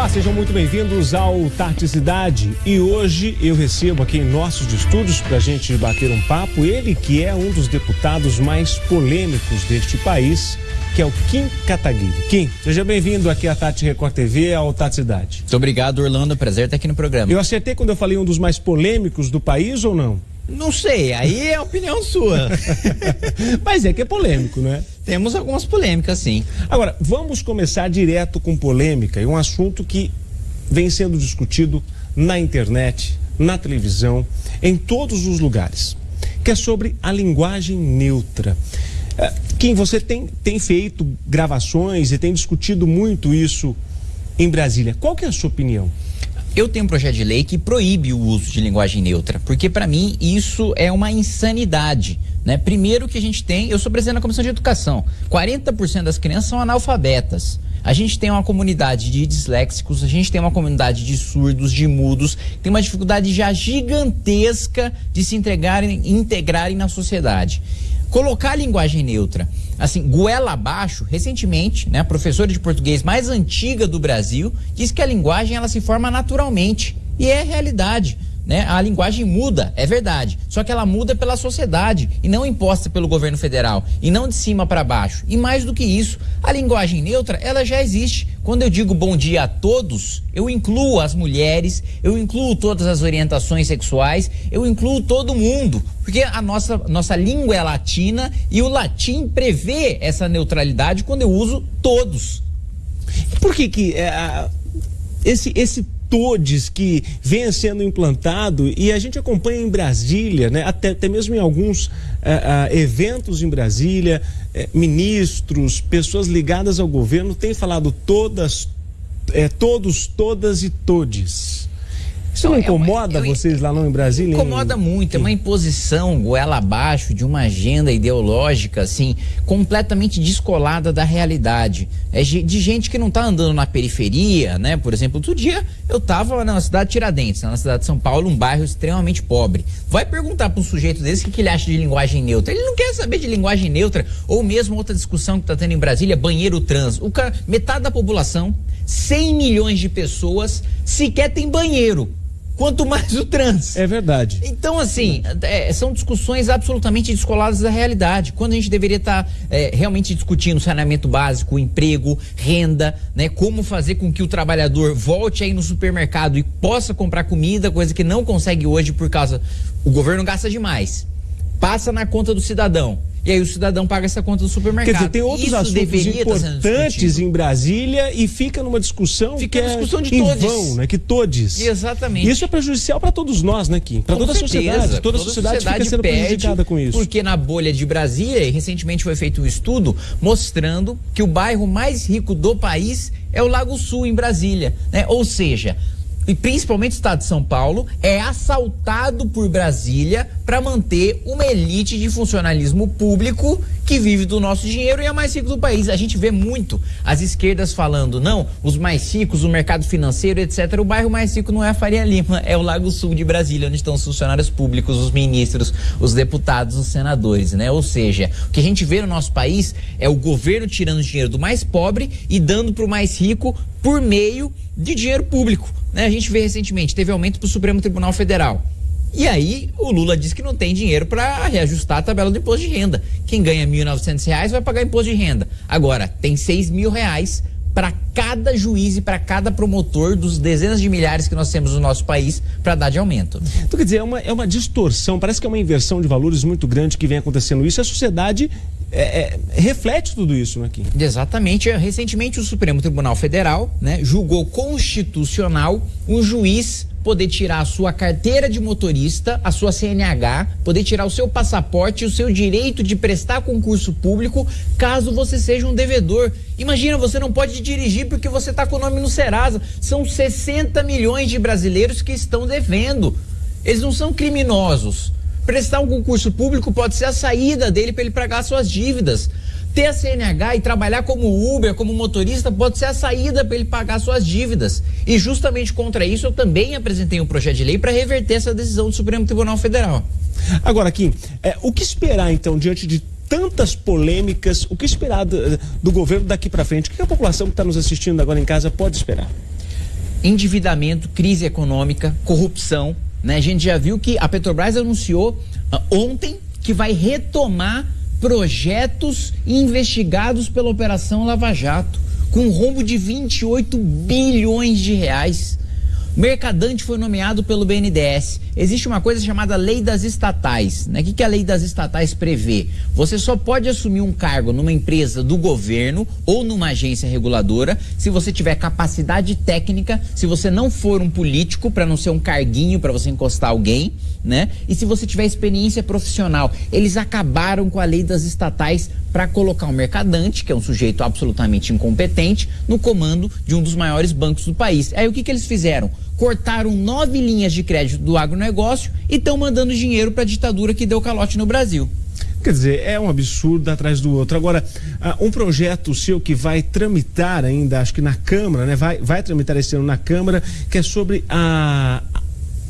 Olá, sejam muito bem-vindos ao Tarte Cidade. E hoje eu recebo aqui em nossos estúdios para a gente bater um papo ele que é um dos deputados mais polêmicos deste país, que é o Kim Kataguiri. Kim, seja bem-vindo aqui à Tati Record TV, ao Tarte Cidade. Muito obrigado, Orlando. Prazer estar aqui no programa. Eu acertei quando eu falei um dos mais polêmicos do país ou não? Não sei, aí é a opinião sua. Mas é que é polêmico, não é? Temos algumas polêmicas, sim. Agora, vamos começar direto com polêmica e um assunto que vem sendo discutido na internet, na televisão, em todos os lugares, que é sobre a linguagem neutra. É, Kim, você tem, tem feito gravações e tem discutido muito isso em Brasília. Qual que é a sua opinião? Eu tenho um projeto de lei que proíbe o uso de linguagem neutra, porque para mim isso é uma insanidade. Né? Primeiro que a gente tem, eu sou presidente da Comissão de Educação, 40% das crianças são analfabetas. A gente tem uma comunidade de disléxicos, a gente tem uma comunidade de surdos, de mudos, tem uma dificuldade já gigantesca de se integrarem, integrarem na sociedade. Colocar a linguagem neutra, assim, goela abaixo, recentemente, né, a professora de português mais antiga do Brasil disse que a linguagem ela se forma naturalmente. E é realidade. Né? A linguagem muda, é verdade. Só que ela muda pela sociedade e não imposta pelo governo federal e não de cima para baixo. E mais do que isso, a linguagem neutra, ela já existe. Quando eu digo bom dia a todos, eu incluo as mulheres, eu incluo todas as orientações sexuais, eu incluo todo mundo, porque a nossa nossa língua é latina e o latim prevê essa neutralidade quando eu uso todos. Por que que é, esse esse todes que vem sendo implantado e a gente acompanha em Brasília, né, até, até mesmo em alguns uh, uh, eventos em Brasília, uh, ministros, pessoas ligadas ao governo têm falado todas, todos, todas e todes. Isso não incomoda é uma, eu, vocês lá não em Brasília? Incomoda muito, é uma imposição goela abaixo de uma agenda ideológica, assim, completamente descolada da realidade. É de gente que não está andando na periferia, né? Por exemplo, outro dia eu estava na cidade de Tiradentes, na cidade de São Paulo, um bairro extremamente pobre. Vai perguntar para um sujeito desse o que, que ele acha de linguagem neutra. Ele não quer saber de linguagem neutra, ou mesmo outra discussão que está tendo em Brasília, banheiro trans. O cara, metade da população, 100 milhões de pessoas, sequer tem banheiro quanto mais o trans. É verdade. Então, assim, é, são discussões absolutamente descoladas da realidade. Quando a gente deveria estar tá, é, realmente discutindo saneamento básico, emprego, renda, né? Como fazer com que o trabalhador volte aí no supermercado e possa comprar comida, coisa que não consegue hoje por causa. O governo gasta demais. Passa na conta do cidadão. E aí o cidadão paga essa conta do supermercado. Quer dizer, tem outros Isso assuntos importantes em Brasília e fica numa discussão fica que é discussão de em todos. vão, né? Que todos. Exatamente. Isso é prejudicial para todos nós, né, Kim? Para toda certeza. a sociedade. Toda, toda a sociedade, sociedade fica sendo prejudicada com isso. Porque na bolha de Brasília, e recentemente foi feito um estudo mostrando que o bairro mais rico do país é o Lago Sul, em Brasília. Né? Ou seja, e principalmente o estado de São Paulo, é assaltado por Brasília para manter uma elite de funcionalismo público que vive do nosso dinheiro e é mais rico do país. A gente vê muito as esquerdas falando, não, os mais ricos, o mercado financeiro, etc. O bairro mais rico não é a Faria Lima, é o Lago Sul de Brasília, onde estão os funcionários públicos, os ministros, os deputados, os senadores, né? Ou seja, o que a gente vê no nosso país é o governo tirando dinheiro do mais pobre e dando para o mais rico por meio de dinheiro público. Né? A gente vê recentemente, teve aumento para o Supremo Tribunal Federal. E aí o Lula disse que não tem dinheiro para reajustar a tabela do imposto de renda. Quem ganha R$ 1.900 vai pagar imposto de renda. Agora, tem R$ reais para cada juiz e para cada promotor dos dezenas de milhares que nós temos no nosso país para dar de aumento. Então, quer dizer, é uma, é uma distorção, parece que é uma inversão de valores muito grande que vem acontecendo isso. A sociedade é, é, reflete tudo isso né, aqui. Exatamente. Recentemente, o Supremo Tribunal Federal né, julgou constitucional um juiz poder tirar a sua carteira de motorista, a sua CNH, poder tirar o seu passaporte e o seu direito de prestar concurso público caso você seja um devedor. Imagina, você não pode dirigir porque você está com o nome no Serasa. São 60 milhões de brasileiros que estão devendo. Eles não são criminosos. Prestar um concurso público pode ser a saída dele para ele pagar suas dívidas. Ter a CNH e trabalhar como Uber, como motorista, pode ser a saída para ele pagar suas dívidas. E justamente contra isso eu também apresentei um projeto de lei para reverter essa decisão do Supremo Tribunal Federal. Agora, Kim, é, o que esperar então diante de tantas polêmicas, o que esperar do, do governo daqui para frente? O que a população que está nos assistindo agora em casa pode esperar? endividamento, crise econômica, corrupção. Né? A gente já viu que a Petrobras anunciou uh, ontem que vai retomar projetos investigados pela Operação Lava Jato, com um rombo de 28 bilhões de reais. Mercadante foi nomeado pelo BNDES. Existe uma coisa chamada lei das estatais. Né? O que, que a lei das estatais prevê? Você só pode assumir um cargo numa empresa do governo ou numa agência reguladora se você tiver capacidade técnica, se você não for um político, para não ser um carguinho para você encostar alguém, né? E se você tiver experiência profissional. Eles acabaram com a lei das estatais para colocar um mercadante, que é um sujeito absolutamente incompetente, no comando de um dos maiores bancos do país. Aí o que, que eles fizeram? Cortaram nove linhas de crédito do agronegócio e estão mandando dinheiro para a ditadura que deu calote no Brasil. Quer dizer, é um absurdo atrás do outro. Agora, uh, um projeto seu que vai tramitar ainda, acho que na Câmara, né? Vai, vai tramitar esse ano na Câmara, que é sobre a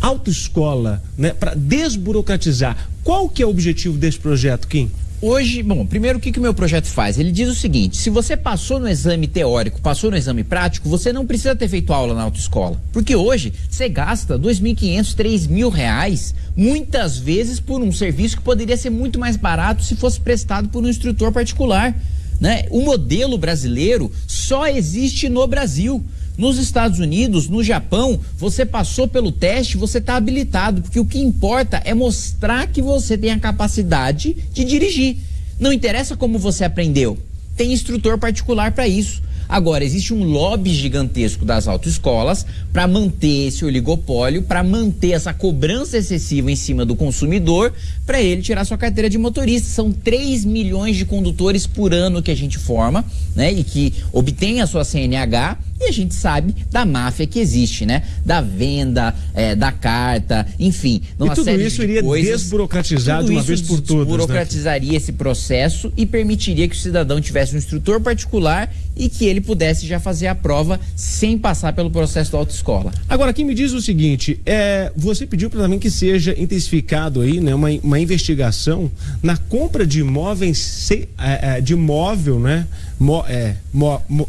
autoescola, né? Para desburocratizar. Qual que é o objetivo desse projeto, Kim? Hoje, bom, primeiro o que, que o meu projeto faz? Ele diz o seguinte: se você passou no exame teórico, passou no exame prático, você não precisa ter feito aula na autoescola. Porque hoje você gasta R$ 2.500, R$ mil reais, muitas vezes por um serviço que poderia ser muito mais barato se fosse prestado por um instrutor particular. Né? O modelo brasileiro só existe no Brasil. Nos Estados Unidos, no Japão, você passou pelo teste, você está habilitado, porque o que importa é mostrar que você tem a capacidade de dirigir. Não interessa como você aprendeu, tem instrutor particular para isso. Agora, existe um lobby gigantesco das autoescolas para manter esse oligopólio, para manter essa cobrança excessiva em cima do consumidor, para ele tirar sua carteira de motorista. São 3 milhões de condutores por ano que a gente forma, né? E que obtém a sua CNH e a gente sabe da máfia que existe, né? Da venda, é, da carta, enfim. E tudo isso iria coisas, desburocratizar de uma vez por todas. Né? Desburocratizaria né? esse processo e permitiria que o cidadão tivesse um instrutor particular e que ele pudesse já fazer a prova sem passar pelo processo da autoescola. Agora, quem me diz o seguinte, é, você pediu para mim que seja intensificado aí, né, uma, uma investigação na compra de imóveis, se, é, é, de imóvel, né, mo, é, mo, mo,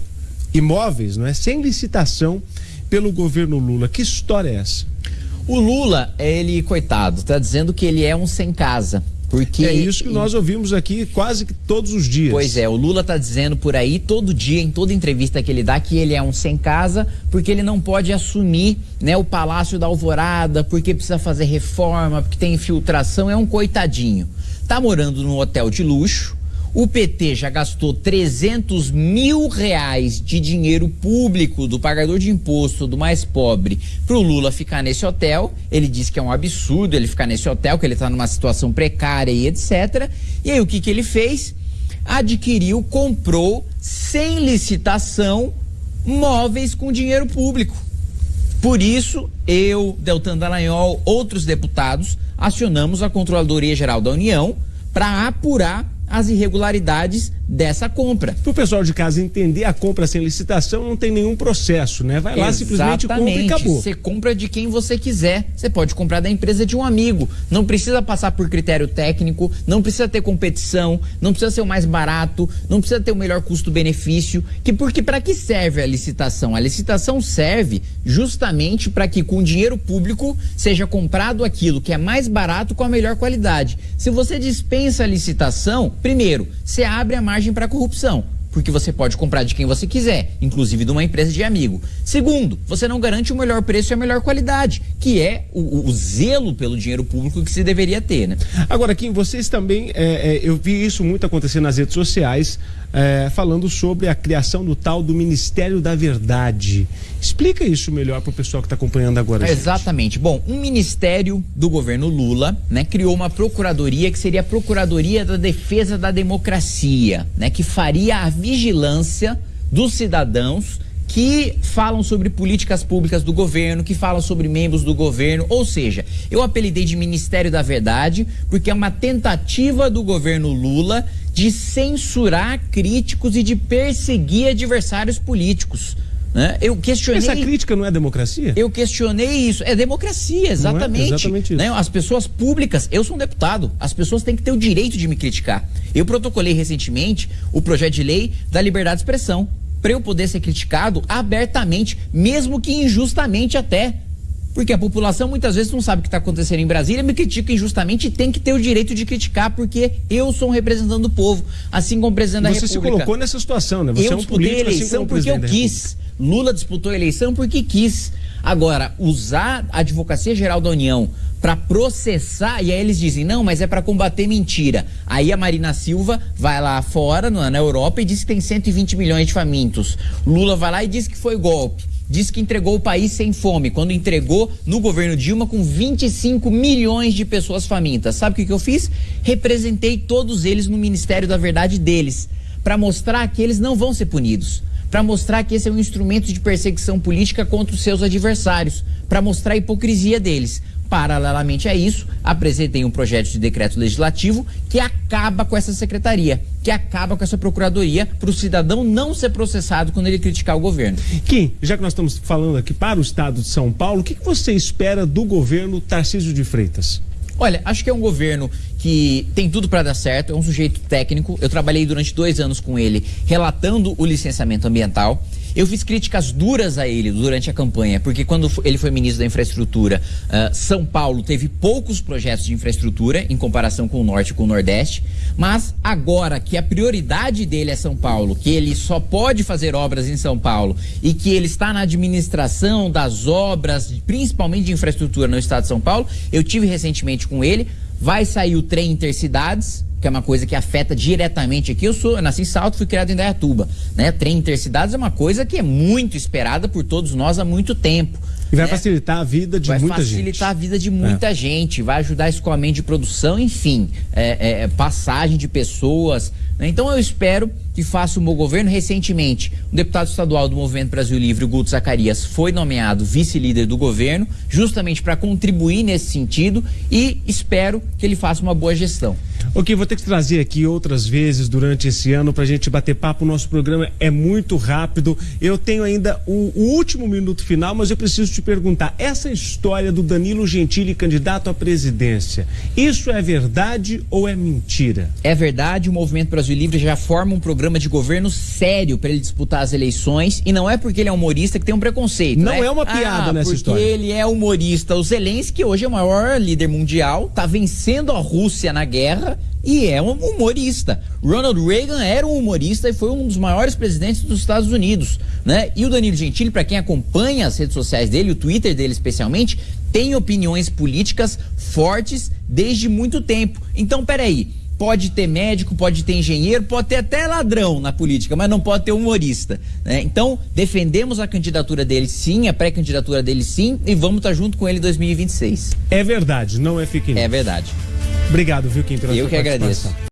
imóveis, não é, sem licitação pelo governo Lula. Que história é essa? O Lula, ele, coitado, está dizendo que ele é um sem casa. Porque é isso que nós ouvimos aqui quase que todos os dias. Pois é, o Lula está dizendo por aí todo dia em toda entrevista que ele dá que ele é um sem casa porque ele não pode assumir, né, o Palácio da Alvorada, porque precisa fazer reforma, porque tem infiltração, é um coitadinho. Tá morando num hotel de luxo, o PT já gastou 300 mil reais de dinheiro público do pagador de imposto do mais pobre para o Lula ficar nesse hotel. Ele diz que é um absurdo ele ficar nesse hotel, que ele está numa situação precária e etc. E aí o que, que ele fez? Adquiriu, comprou, sem licitação, móveis com dinheiro público. Por isso, eu, Deltan Dallagnol, outros deputados, acionamos a Controladoria Geral da União para apurar as irregularidades dessa compra. Para o pessoal de casa entender, a compra sem licitação não tem nenhum processo, né? Vai lá, Exatamente. simplesmente compra e acabou. Você compra de quem você quiser. Você pode comprar da empresa de um amigo. Não precisa passar por critério técnico, não precisa ter competição, não precisa ser o mais barato, não precisa ter o melhor custo-benefício. Que porque para que serve a licitação? A licitação serve justamente para que com dinheiro público seja comprado aquilo que é mais barato com a melhor qualidade. Se você dispensa a licitação, primeiro, você abre a margem margem para corrupção porque você pode comprar de quem você quiser, inclusive de uma empresa de amigo. Segundo, você não garante o melhor preço e a melhor qualidade, que é o, o zelo pelo dinheiro público que se deveria ter, né? Agora, Kim, vocês também, é, é, eu vi isso muito acontecer nas redes sociais, é, falando sobre a criação do tal do Ministério da Verdade. Explica isso melhor para o pessoal que está acompanhando agora. Exatamente. Bom, um ministério do governo Lula, né, criou uma procuradoria que seria a Procuradoria da Defesa da Democracia, né, que faria a vigilância dos cidadãos que falam sobre políticas públicas do governo, que falam sobre membros do governo, ou seja, eu apelidei de Ministério da Verdade porque é uma tentativa do governo Lula de censurar críticos e de perseguir adversários políticos. Né? Eu questionei. Essa crítica não é democracia? Eu questionei isso. É democracia, exatamente. É exatamente né? As pessoas públicas, eu sou um deputado, as pessoas têm que ter o direito de me criticar. Eu protocolei recentemente o projeto de lei da liberdade de expressão. para eu poder ser criticado abertamente, mesmo que injustamente até. Porque a população muitas vezes não sabe o que está acontecendo em Brasília, me critica injustamente e tem que ter o direito de criticar, porque eu sou um representante do povo, assim como o presidente da Você República. se colocou nessa situação, né? Você eu é um disputei político a assim eleição como o porque eu quis. Lula disputou a eleição porque quis. Agora, usar a Advocacia Geral da União para processar, e aí eles dizem, não, mas é para combater mentira. Aí a Marina Silva vai lá fora, na Europa, e diz que tem 120 milhões de famintos. Lula vai lá e diz que foi golpe. Diz que entregou o país sem fome, quando entregou no governo Dilma com 25 milhões de pessoas famintas. Sabe o que, que eu fiz? Representei todos eles no Ministério da Verdade deles, para mostrar que eles não vão ser punidos para mostrar que esse é um instrumento de perseguição política contra os seus adversários, para mostrar a hipocrisia deles. Paralelamente a isso, apresentei um projeto de decreto legislativo que acaba com essa secretaria, que acaba com essa procuradoria, para o cidadão não ser processado quando ele criticar o governo. Kim, já que nós estamos falando aqui para o estado de São Paulo, o que, que você espera do governo Tarcísio de Freitas? Olha, acho que é um governo que tem tudo para dar certo, é um sujeito técnico. Eu trabalhei durante dois anos com ele, relatando o licenciamento ambiental. Eu fiz críticas duras a ele durante a campanha, porque quando ele foi ministro da Infraestrutura, uh, São Paulo teve poucos projetos de infraestrutura em comparação com o Norte e com o Nordeste. Mas agora que a prioridade dele é São Paulo, que ele só pode fazer obras em São Paulo e que ele está na administração das obras, principalmente de infraestrutura no estado de São Paulo, eu tive recentemente com ele. Vai sair o trem intercidades, que é uma coisa que afeta diretamente aqui. Eu sou, eu nasci em Salto, fui criado em Dayatuba, né? Trem intercidades é uma coisa que é muito esperada por todos nós há muito tempo. E vai né? facilitar a vida de vai muita gente. Vai facilitar a vida de muita é. gente, vai ajudar escoamento de produção, enfim, é, é, passagem de pessoas. Né? Então eu espero que faça o meu governo. Recentemente, o deputado estadual do Movimento Brasil Livre, Guto Zacarias, foi nomeado vice-líder do governo, justamente para contribuir nesse sentido e espero que ele faça uma boa gestão. Ok, vou ter que trazer aqui outras vezes durante esse ano para a gente bater papo. O nosso programa é muito rápido. Eu tenho ainda o, o, último minuto final, mas eu preciso te perguntar: essa história do Danilo Gentili candidato à presidência, isso é verdade ou é mentira? É verdade. O Movimento Brasil Livre já forma um programa de governo sério para ele disputar as eleições e não é porque ele é humorista que tem um preconceito. Não né? é uma piada ah, nessa história. Porque ele é humorista. O Zelensky hoje é o maior líder mundial, tá vencendo a Rússia na guerra e é um humorista. Ronald Reagan era um humorista e foi um dos maiores presidentes dos Estados Unidos, né? E o Danilo Gentili, para quem acompanha as redes sociais dele, o Twitter dele especialmente, tem opiniões políticas fortes desde muito tempo. Então, peraí, pode ter médico, pode ter engenheiro, pode ter até ladrão na política, mas não pode ter humorista. Né? Então, defendemos a candidatura dele sim, a pré-candidatura dele sim, e vamos estar junto com ele em 2026. É verdade, não é fake news. É verdade. Obrigado, viu, Kim, pela Eu que agradeço.